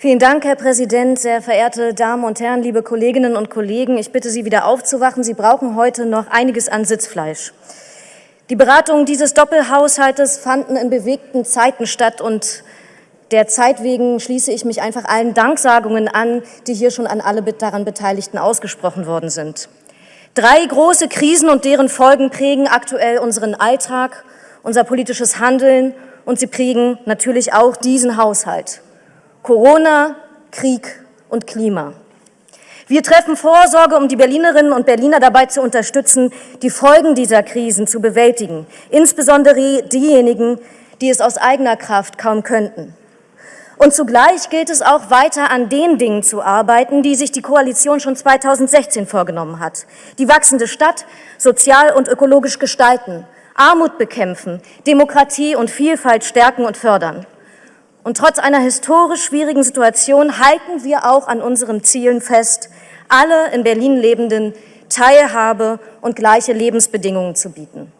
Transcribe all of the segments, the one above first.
Vielen Dank, Herr Präsident, sehr verehrte Damen und Herren, liebe Kolleginnen und Kollegen. Ich bitte Sie wieder aufzuwachen. Sie brauchen heute noch einiges an Sitzfleisch. Die Beratungen dieses Doppelhaushaltes fanden in bewegten Zeiten statt und der Zeit wegen schließe ich mich einfach allen Danksagungen an, die hier schon an alle daran Beteiligten ausgesprochen worden sind. Drei große Krisen und deren Folgen prägen aktuell unseren Alltag, unser politisches Handeln und sie prägen natürlich auch diesen Haushalt. Corona, Krieg und Klima. Wir treffen Vorsorge, um die Berlinerinnen und Berliner dabei zu unterstützen, die Folgen dieser Krisen zu bewältigen, insbesondere diejenigen, die es aus eigener Kraft kaum könnten. Und zugleich gilt es auch weiter an den Dingen zu arbeiten, die sich die Koalition schon 2016 vorgenommen hat. Die wachsende Stadt sozial und ökologisch gestalten, Armut bekämpfen, Demokratie und Vielfalt stärken und fördern. Und trotz einer historisch schwierigen Situation halten wir auch an unseren Zielen fest, alle in Berlin Lebenden Teilhabe und gleiche Lebensbedingungen zu bieten.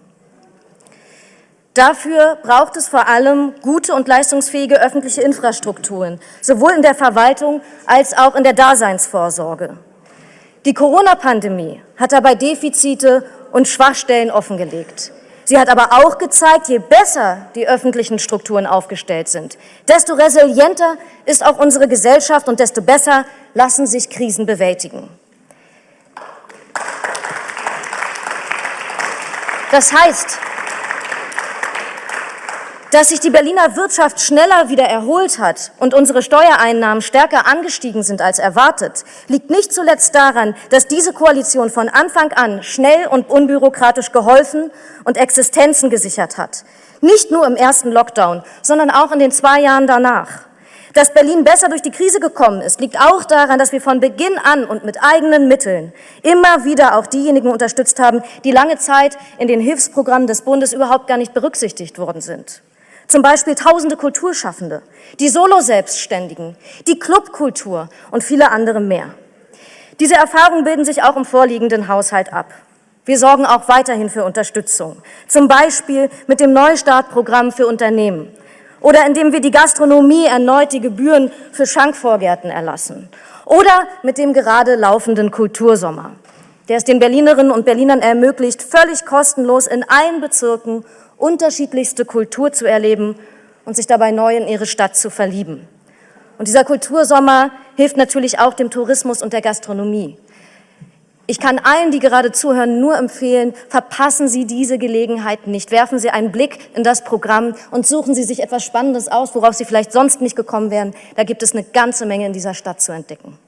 Dafür braucht es vor allem gute und leistungsfähige öffentliche Infrastrukturen, sowohl in der Verwaltung als auch in der Daseinsvorsorge. Die Corona-Pandemie hat dabei Defizite und Schwachstellen offengelegt. Sie hat aber auch gezeigt, je besser die öffentlichen Strukturen aufgestellt sind, desto resilienter ist auch unsere Gesellschaft und desto besser lassen sich Krisen bewältigen. Das heißt, dass sich die Berliner Wirtschaft schneller wieder erholt hat und unsere Steuereinnahmen stärker angestiegen sind als erwartet, liegt nicht zuletzt daran, dass diese Koalition von Anfang an schnell und unbürokratisch geholfen und Existenzen gesichert hat. Nicht nur im ersten Lockdown, sondern auch in den zwei Jahren danach. Dass Berlin besser durch die Krise gekommen ist, liegt auch daran, dass wir von Beginn an und mit eigenen Mitteln immer wieder auch diejenigen unterstützt haben, die lange Zeit in den Hilfsprogrammen des Bundes überhaupt gar nicht berücksichtigt worden sind. Zum Beispiel tausende Kulturschaffende, die Solo-Selbstständigen, die Clubkultur und viele andere mehr. Diese Erfahrungen bilden sich auch im vorliegenden Haushalt ab. Wir sorgen auch weiterhin für Unterstützung, zum Beispiel mit dem Neustartprogramm für Unternehmen oder indem wir die Gastronomie erneut die Gebühren für Schankvorgärten erlassen oder mit dem gerade laufenden Kultursommer, der es den Berlinerinnen und Berlinern ermöglicht, völlig kostenlos in allen Bezirken unterschiedlichste Kultur zu erleben und sich dabei neu in ihre Stadt zu verlieben. Und dieser Kultursommer hilft natürlich auch dem Tourismus und der Gastronomie. Ich kann allen, die gerade zuhören, nur empfehlen, verpassen Sie diese Gelegenheit nicht. Werfen Sie einen Blick in das Programm und suchen Sie sich etwas Spannendes aus, worauf Sie vielleicht sonst nicht gekommen wären. Da gibt es eine ganze Menge in dieser Stadt zu entdecken.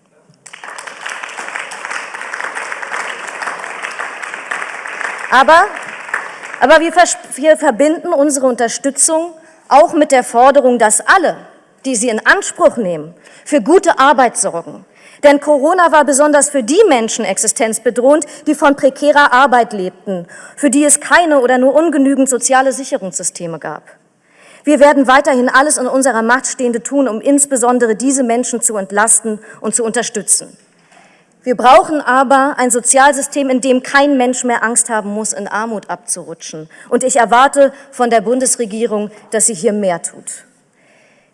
Aber aber wir, wir verbinden unsere Unterstützung auch mit der Forderung, dass alle, die sie in Anspruch nehmen, für gute Arbeit sorgen. Denn Corona war besonders für die Menschen existenzbedrohend, die von prekärer Arbeit lebten, für die es keine oder nur ungenügend soziale Sicherungssysteme gab. Wir werden weiterhin alles in unserer Macht Stehende tun, um insbesondere diese Menschen zu entlasten und zu unterstützen. Wir brauchen aber ein Sozialsystem, in dem kein Mensch mehr Angst haben muss, in Armut abzurutschen. Und ich erwarte von der Bundesregierung, dass sie hier mehr tut.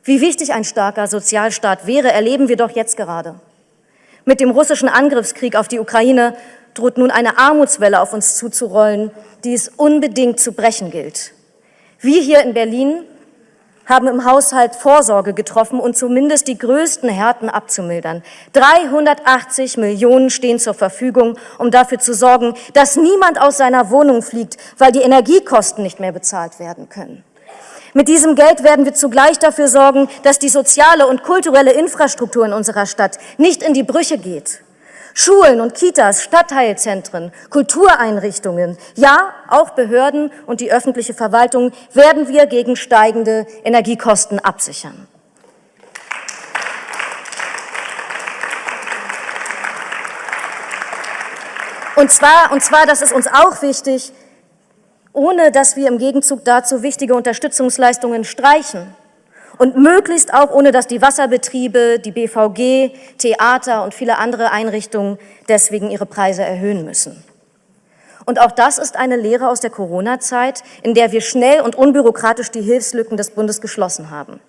Wie wichtig ein starker Sozialstaat wäre, erleben wir doch jetzt gerade. Mit dem russischen Angriffskrieg auf die Ukraine droht nun eine Armutswelle auf uns zuzurollen, die es unbedingt zu brechen gilt. Wir hier in Berlin haben im Haushalt Vorsorge getroffen und zumindest die größten Härten abzumildern. 380 Millionen stehen zur Verfügung, um dafür zu sorgen, dass niemand aus seiner Wohnung fliegt, weil die Energiekosten nicht mehr bezahlt werden können. Mit diesem Geld werden wir zugleich dafür sorgen, dass die soziale und kulturelle Infrastruktur in unserer Stadt nicht in die Brüche geht. Schulen und Kitas, Stadtteilzentren, Kultureinrichtungen, ja, auch Behörden und die öffentliche Verwaltung werden wir gegen steigende Energiekosten absichern. Und zwar, und zwar, das ist uns auch wichtig, ohne dass wir im Gegenzug dazu wichtige Unterstützungsleistungen streichen und möglichst auch ohne, dass die Wasserbetriebe, die BVG, Theater und viele andere Einrichtungen deswegen ihre Preise erhöhen müssen. Und auch das ist eine Lehre aus der Corona-Zeit, in der wir schnell und unbürokratisch die Hilfslücken des Bundes geschlossen haben.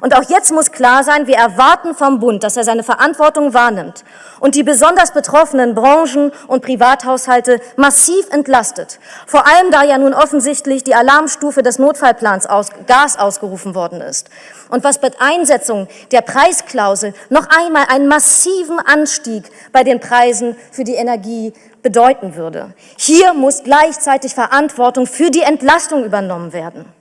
Und auch jetzt muss klar sein, wir erwarten vom Bund, dass er seine Verantwortung wahrnimmt und die besonders betroffenen Branchen und Privathaushalte massiv entlastet. Vor allem, da ja nun offensichtlich die Alarmstufe des Notfallplans aus, Gas ausgerufen worden ist. Und was mit Einsetzung der Preisklausel noch einmal einen massiven Anstieg bei den Preisen für die Energie bedeuten würde. Hier muss gleichzeitig Verantwortung für die Entlastung übernommen werden.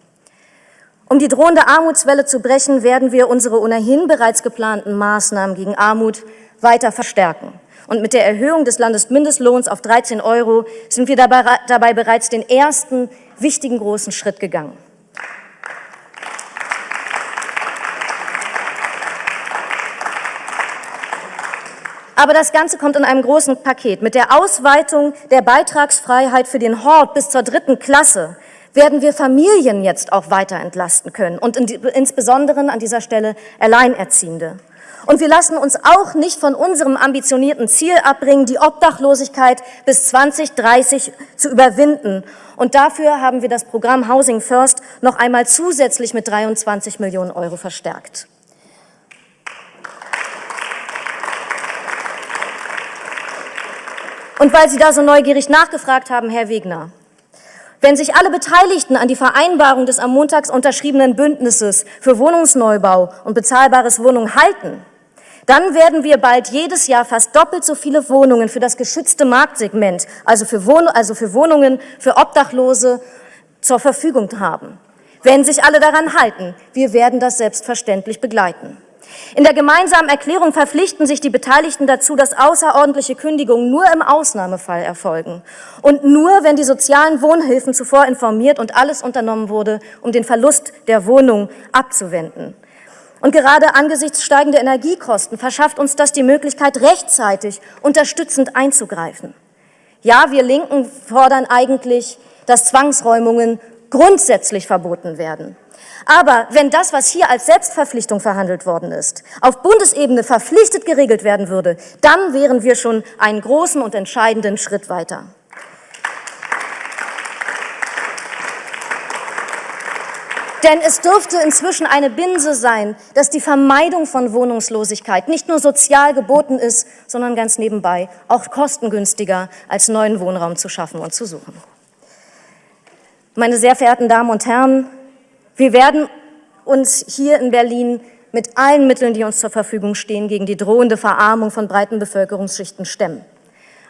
Um die drohende Armutswelle zu brechen, werden wir unsere ohnehin bereits geplanten Maßnahmen gegen Armut weiter verstärken. Und mit der Erhöhung des Landesmindestlohns auf 13 Euro sind wir dabei, dabei bereits den ersten wichtigen großen Schritt gegangen. Aber das Ganze kommt in einem großen Paket. Mit der Ausweitung der Beitragsfreiheit für den Hort bis zur dritten Klasse werden wir Familien jetzt auch weiter entlasten können und insbesondere an dieser Stelle Alleinerziehende. Und wir lassen uns auch nicht von unserem ambitionierten Ziel abbringen, die Obdachlosigkeit bis 2030 zu überwinden. Und dafür haben wir das Programm Housing First noch einmal zusätzlich mit 23 Millionen Euro verstärkt. Und weil Sie da so neugierig nachgefragt haben, Herr Wegner, wenn sich alle Beteiligten an die Vereinbarung des am Montag unterschriebenen Bündnisses für Wohnungsneubau und bezahlbares Wohnungen halten, dann werden wir bald jedes Jahr fast doppelt so viele Wohnungen für das geschützte Marktsegment, also für, Wohn also für Wohnungen für Obdachlose, zur Verfügung haben. Wenn sich alle daran halten, wir werden das selbstverständlich begleiten. In der gemeinsamen Erklärung verpflichten sich die Beteiligten dazu, dass außerordentliche Kündigungen nur im Ausnahmefall erfolgen und nur, wenn die sozialen Wohnhilfen zuvor informiert und alles unternommen wurde, um den Verlust der Wohnung abzuwenden. Und gerade angesichts steigender Energiekosten verschafft uns das die Möglichkeit, rechtzeitig unterstützend einzugreifen. Ja, wir Linken fordern eigentlich, dass Zwangsräumungen grundsätzlich verboten werden. Aber wenn das, was hier als Selbstverpflichtung verhandelt worden ist, auf Bundesebene verpflichtet geregelt werden würde, dann wären wir schon einen großen und entscheidenden Schritt weiter. Denn es dürfte inzwischen eine Binse sein, dass die Vermeidung von Wohnungslosigkeit nicht nur sozial geboten ist, sondern ganz nebenbei auch kostengünstiger als neuen Wohnraum zu schaffen und zu suchen. Meine sehr verehrten Damen und Herren, wir werden uns hier in Berlin mit allen Mitteln, die uns zur Verfügung stehen, gegen die drohende Verarmung von breiten Bevölkerungsschichten stemmen.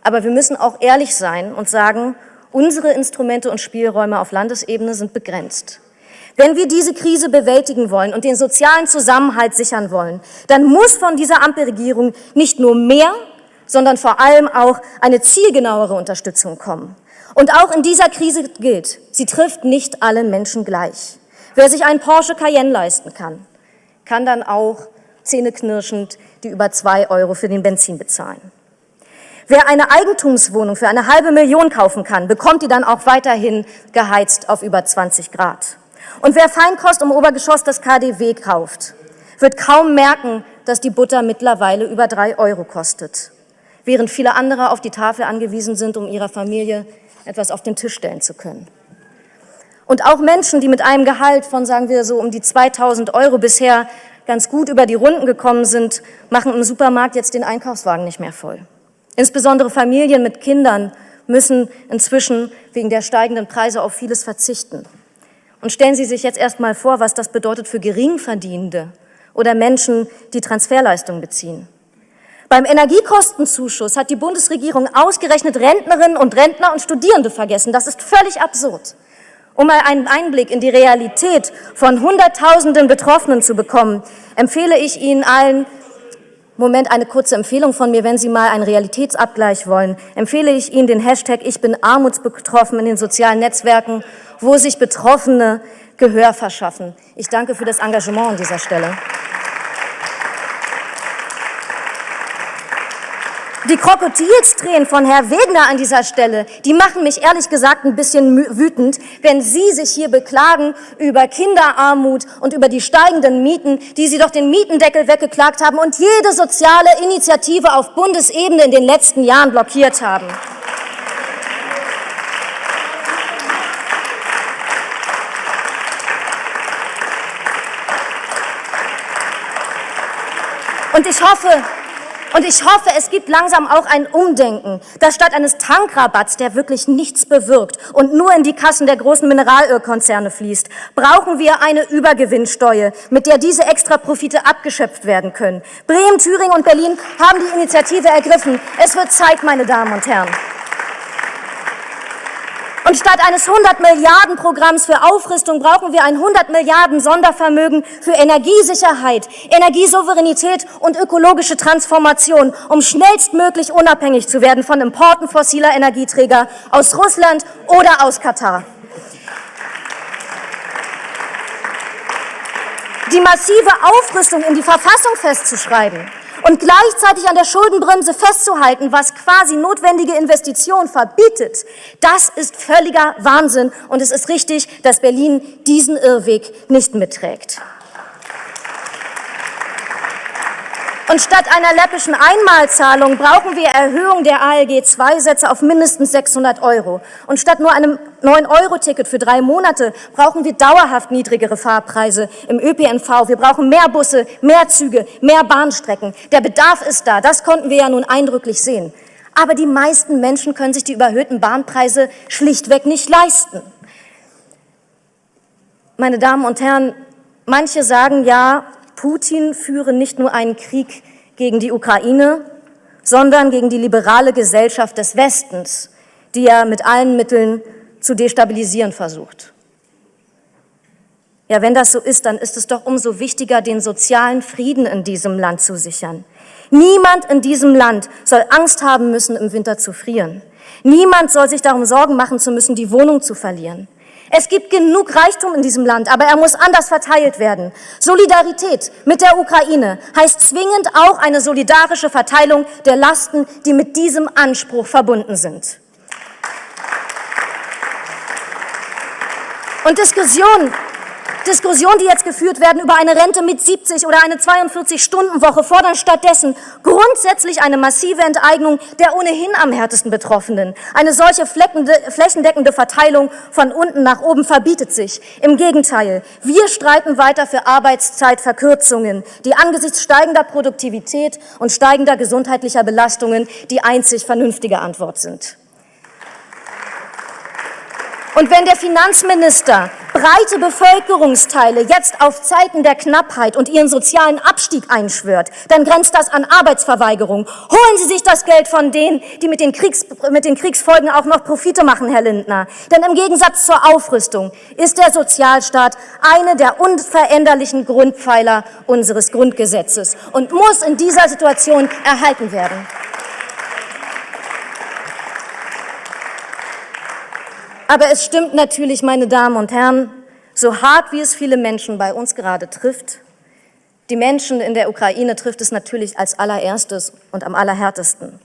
Aber wir müssen auch ehrlich sein und sagen, unsere Instrumente und Spielräume auf Landesebene sind begrenzt. Wenn wir diese Krise bewältigen wollen und den sozialen Zusammenhalt sichern wollen, dann muss von dieser Ampelregierung nicht nur mehr, sondern vor allem auch eine zielgenauere Unterstützung kommen. Und auch in dieser Krise gilt, sie trifft nicht alle Menschen gleich. Wer sich einen Porsche Cayenne leisten kann, kann dann auch zähneknirschend die über zwei Euro für den Benzin bezahlen. Wer eine Eigentumswohnung für eine halbe Million kaufen kann, bekommt die dann auch weiterhin geheizt auf über 20 Grad. Und wer Feinkost im Obergeschoss des KDW kauft, wird kaum merken, dass die Butter mittlerweile über drei Euro kostet, während viele andere auf die Tafel angewiesen sind, um ihrer Familie etwas auf den Tisch stellen zu können. Und auch Menschen, die mit einem Gehalt von, sagen wir so, um die 2000 Euro bisher ganz gut über die Runden gekommen sind, machen im Supermarkt jetzt den Einkaufswagen nicht mehr voll. Insbesondere Familien mit Kindern müssen inzwischen wegen der steigenden Preise auf vieles verzichten. Und stellen Sie sich jetzt erst mal vor, was das bedeutet für Geringverdienende oder Menschen, die Transferleistungen beziehen. Beim Energiekostenzuschuss hat die Bundesregierung ausgerechnet Rentnerinnen und Rentner und Studierende vergessen. Das ist völlig absurd. Um mal einen Einblick in die Realität von Hunderttausenden Betroffenen zu bekommen, empfehle ich Ihnen allen, Moment, eine kurze Empfehlung von mir, wenn Sie mal einen Realitätsabgleich wollen, empfehle ich Ihnen den Hashtag Ich bin armutsbetroffen in den sozialen Netzwerken, wo sich Betroffene Gehör verschaffen. Ich danke für das Engagement an dieser Stelle. Die Krokodilstränen von Herr Wegner an dieser Stelle, die machen mich ehrlich gesagt ein bisschen wütend, wenn Sie sich hier beklagen über Kinderarmut und über die steigenden Mieten, die Sie doch den Mietendeckel weggeklagt haben und jede soziale Initiative auf Bundesebene in den letzten Jahren blockiert haben. Und ich hoffe, und ich hoffe, es gibt langsam auch ein Umdenken, dass statt eines Tankrabatts, der wirklich nichts bewirkt und nur in die Kassen der großen Mineralölkonzerne fließt, brauchen wir eine Übergewinnsteuer, mit der diese Extraprofite abgeschöpft werden können. Bremen, Thüringen und Berlin haben die Initiative ergriffen. Es wird Zeit, meine Damen und Herren. Und statt eines 100 Milliarden Programms für Aufrüstung brauchen wir ein 100 Milliarden Sondervermögen für Energiesicherheit, Energiesouveränität und ökologische Transformation, um schnellstmöglich unabhängig zu werden von Importen fossiler Energieträger aus Russland oder aus Katar. Die massive Aufrüstung in die Verfassung festzuschreiben, und gleichzeitig an der Schuldenbremse festzuhalten, was quasi notwendige Investitionen verbietet, das ist völliger Wahnsinn. Und es ist richtig, dass Berlin diesen Irrweg nicht mitträgt. Und statt einer läppischen Einmalzahlung brauchen wir Erhöhung der ALG-2-Sätze auf mindestens 600 Euro. Und statt nur einem 9-Euro-Ticket für drei Monate brauchen wir dauerhaft niedrigere Fahrpreise im ÖPNV. Wir brauchen mehr Busse, mehr Züge, mehr Bahnstrecken. Der Bedarf ist da. Das konnten wir ja nun eindrücklich sehen. Aber die meisten Menschen können sich die überhöhten Bahnpreise schlichtweg nicht leisten. Meine Damen und Herren, manche sagen ja, Putin führe nicht nur einen Krieg gegen die Ukraine, sondern gegen die liberale Gesellschaft des Westens, die er mit allen Mitteln zu destabilisieren versucht. Ja, wenn das so ist, dann ist es doch umso wichtiger, den sozialen Frieden in diesem Land zu sichern. Niemand in diesem Land soll Angst haben müssen, im Winter zu frieren. Niemand soll sich darum Sorgen machen zu müssen, die Wohnung zu verlieren. Es gibt genug Reichtum in diesem Land, aber er muss anders verteilt werden. Solidarität mit der Ukraine heißt zwingend auch eine solidarische Verteilung der Lasten, die mit diesem Anspruch verbunden sind. Und Diskussionen Diskussionen, die jetzt geführt werden über eine Rente mit 70 oder eine 42-Stunden-Woche, fordern stattdessen grundsätzlich eine massive Enteignung der ohnehin am härtesten Betroffenen. Eine solche flächendeckende Verteilung von unten nach oben verbietet sich. Im Gegenteil, wir streiten weiter für Arbeitszeitverkürzungen, die angesichts steigender Produktivität und steigender gesundheitlicher Belastungen die einzig vernünftige Antwort sind. Und wenn der Finanzminister breite Bevölkerungsteile jetzt auf Zeiten der Knappheit und ihren sozialen Abstieg einschwört, dann grenzt das an Arbeitsverweigerung. Holen Sie sich das Geld von denen, die mit den, Kriegs, mit den Kriegsfolgen auch noch Profite machen, Herr Lindner. Denn im Gegensatz zur Aufrüstung ist der Sozialstaat eine der unveränderlichen Grundpfeiler unseres Grundgesetzes und muss in dieser Situation erhalten werden. Aber es stimmt natürlich, meine Damen und Herren, so hart wie es viele Menschen bei uns gerade trifft, die Menschen in der Ukraine trifft es natürlich als allererstes und am allerhärtesten.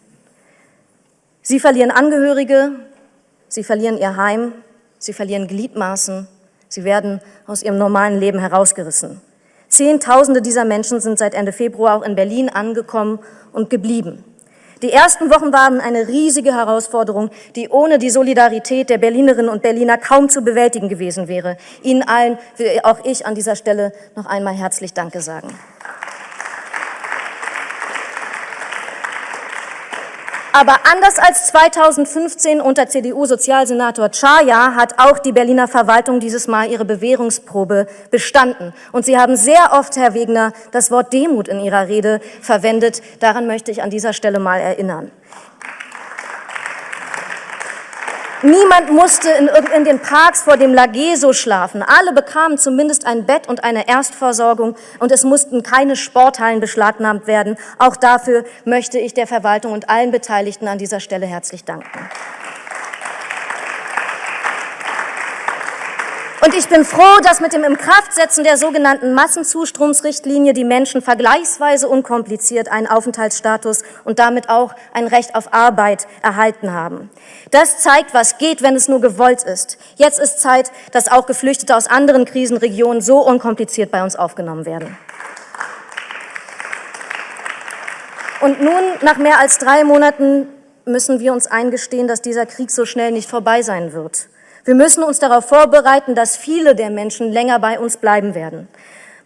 Sie verlieren Angehörige, sie verlieren ihr Heim, sie verlieren Gliedmaßen, sie werden aus ihrem normalen Leben herausgerissen. Zehntausende dieser Menschen sind seit Ende Februar auch in Berlin angekommen und geblieben. Die ersten Wochen waren eine riesige Herausforderung, die ohne die Solidarität der Berlinerinnen und Berliner kaum zu bewältigen gewesen wäre. Ihnen allen will auch ich an dieser Stelle noch einmal herzlich Danke sagen. Aber anders als 2015 unter CDU-Sozialsenator Chaya hat auch die Berliner Verwaltung dieses Mal ihre Bewährungsprobe bestanden. Und Sie haben sehr oft, Herr Wegner, das Wort Demut in Ihrer Rede verwendet. Daran möchte ich an dieser Stelle mal erinnern. Niemand musste in, in, den Parks vor dem Lageso schlafen. Alle bekamen zumindest ein Bett und eine Erstversorgung und es mussten keine Sporthallen beschlagnahmt werden. Auch dafür möchte ich der Verwaltung und allen Beteiligten an dieser Stelle herzlich danken. Und ich bin froh, dass mit dem Inkraftsetzen der sogenannten Massenzustromsrichtlinie die Menschen vergleichsweise unkompliziert einen Aufenthaltsstatus und damit auch ein Recht auf Arbeit erhalten haben. Das zeigt, was geht, wenn es nur gewollt ist. Jetzt ist Zeit, dass auch Geflüchtete aus anderen Krisenregionen so unkompliziert bei uns aufgenommen werden. Und nun, nach mehr als drei Monaten, müssen wir uns eingestehen, dass dieser Krieg so schnell nicht vorbei sein wird. Wir müssen uns darauf vorbereiten, dass viele der Menschen länger bei uns bleiben werden.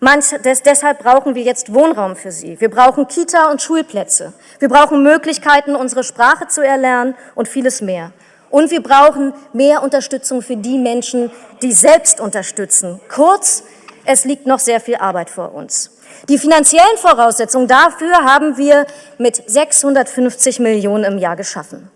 Manch, des, deshalb brauchen wir jetzt Wohnraum für sie. Wir brauchen Kita- und Schulplätze. Wir brauchen Möglichkeiten, unsere Sprache zu erlernen und vieles mehr. Und wir brauchen mehr Unterstützung für die Menschen, die selbst unterstützen. Kurz, es liegt noch sehr viel Arbeit vor uns. Die finanziellen Voraussetzungen dafür haben wir mit 650 Millionen im Jahr geschaffen.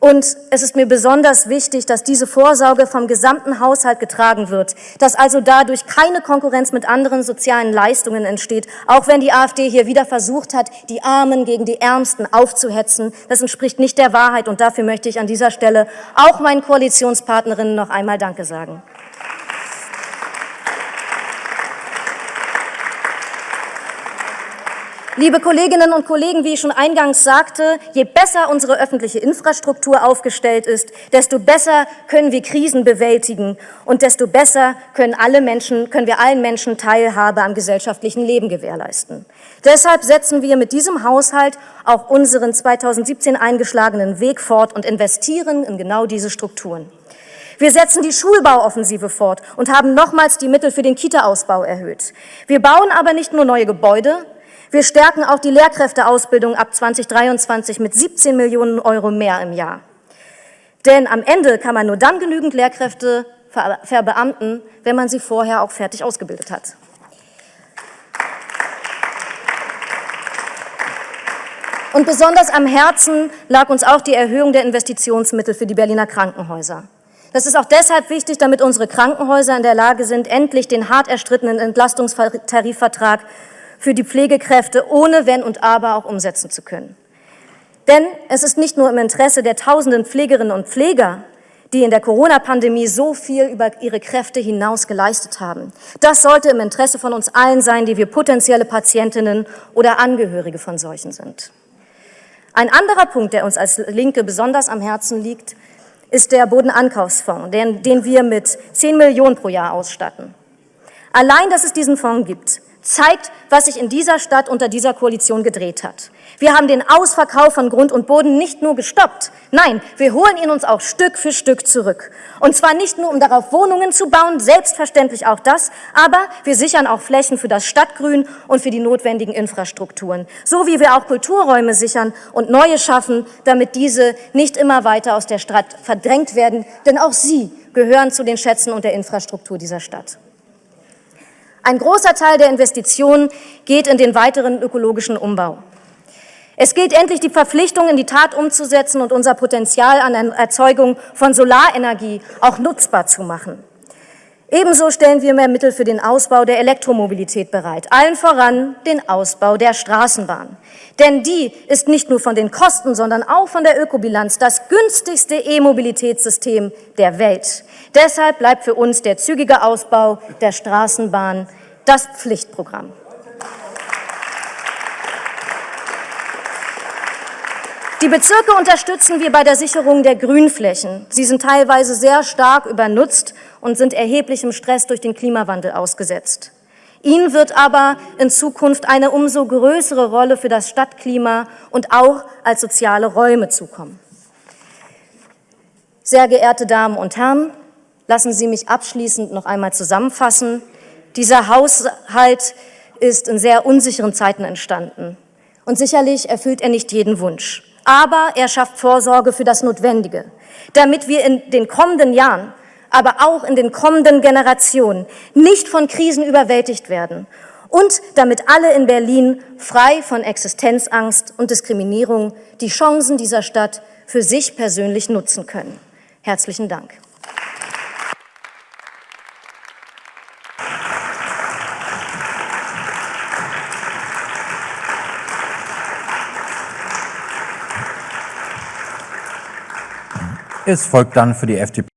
Und es ist mir besonders wichtig, dass diese Vorsorge vom gesamten Haushalt getragen wird, dass also dadurch keine Konkurrenz mit anderen sozialen Leistungen entsteht, auch wenn die AfD hier wieder versucht hat, die Armen gegen die Ärmsten aufzuhetzen. Das entspricht nicht der Wahrheit und dafür möchte ich an dieser Stelle auch meinen Koalitionspartnerinnen noch einmal Danke sagen. Liebe Kolleginnen und Kollegen, wie ich schon eingangs sagte, je besser unsere öffentliche Infrastruktur aufgestellt ist, desto besser können wir Krisen bewältigen und desto besser können, alle Menschen, können wir allen Menschen Teilhabe am gesellschaftlichen Leben gewährleisten. Deshalb setzen wir mit diesem Haushalt auch unseren 2017 eingeschlagenen Weg fort und investieren in genau diese Strukturen. Wir setzen die Schulbauoffensive fort und haben nochmals die Mittel für den Kita-Ausbau erhöht. Wir bauen aber nicht nur neue Gebäude, wir stärken auch die Lehrkräfteausbildung ab 2023 mit 17 Millionen Euro mehr im Jahr. Denn am Ende kann man nur dann genügend Lehrkräfte verbeamten, wenn man sie vorher auch fertig ausgebildet hat. Und besonders am Herzen lag uns auch die Erhöhung der Investitionsmittel für die Berliner Krankenhäuser. Das ist auch deshalb wichtig, damit unsere Krankenhäuser in der Lage sind, endlich den hart erstrittenen Entlastungstarifvertrag für die Pflegekräfte ohne Wenn und Aber auch umsetzen zu können. Denn es ist nicht nur im Interesse der tausenden Pflegerinnen und Pfleger, die in der Corona-Pandemie so viel über ihre Kräfte hinaus geleistet haben. Das sollte im Interesse von uns allen sein, die wir potenzielle Patientinnen oder Angehörige von solchen sind. Ein anderer Punkt, der uns als Linke besonders am Herzen liegt, ist der Bodenankaufsfonds, den, den wir mit 10 Millionen pro Jahr ausstatten. Allein, dass es diesen Fonds gibt, zeigt, was sich in dieser Stadt unter dieser Koalition gedreht hat. Wir haben den Ausverkauf von Grund und Boden nicht nur gestoppt, nein, wir holen ihn uns auch Stück für Stück zurück. Und zwar nicht nur, um darauf Wohnungen zu bauen, selbstverständlich auch das, aber wir sichern auch Flächen für das Stadtgrün und für die notwendigen Infrastrukturen. So wie wir auch Kulturräume sichern und neue schaffen, damit diese nicht immer weiter aus der Stadt verdrängt werden, denn auch sie gehören zu den Schätzen und der Infrastruktur dieser Stadt. Ein großer Teil der Investitionen geht in den weiteren ökologischen Umbau. Es gilt endlich, die Verpflichtung in die Tat umzusetzen und unser Potenzial an Erzeugung von Solarenergie auch nutzbar zu machen. Ebenso stellen wir mehr Mittel für den Ausbau der Elektromobilität bereit, allen voran den Ausbau der Straßenbahn. Denn die ist nicht nur von den Kosten, sondern auch von der Ökobilanz das günstigste E-Mobilitätssystem der Welt. Deshalb bleibt für uns der zügige Ausbau der Straßenbahn das Pflichtprogramm. Die Bezirke unterstützen wir bei der Sicherung der Grünflächen. Sie sind teilweise sehr stark übernutzt und sind erheblichem Stress durch den Klimawandel ausgesetzt. Ihnen wird aber in Zukunft eine umso größere Rolle für das Stadtklima und auch als soziale Räume zukommen. Sehr geehrte Damen und Herren, lassen Sie mich abschließend noch einmal zusammenfassen. Dieser Haushalt ist in sehr unsicheren Zeiten entstanden. Und sicherlich erfüllt er nicht jeden Wunsch. Aber er schafft Vorsorge für das Notwendige, damit wir in den kommenden Jahren, aber auch in den kommenden Generationen nicht von Krisen überwältigt werden und damit alle in Berlin frei von Existenzangst und Diskriminierung die Chancen dieser Stadt für sich persönlich nutzen können. Herzlichen Dank. Es folgt dann für die FDP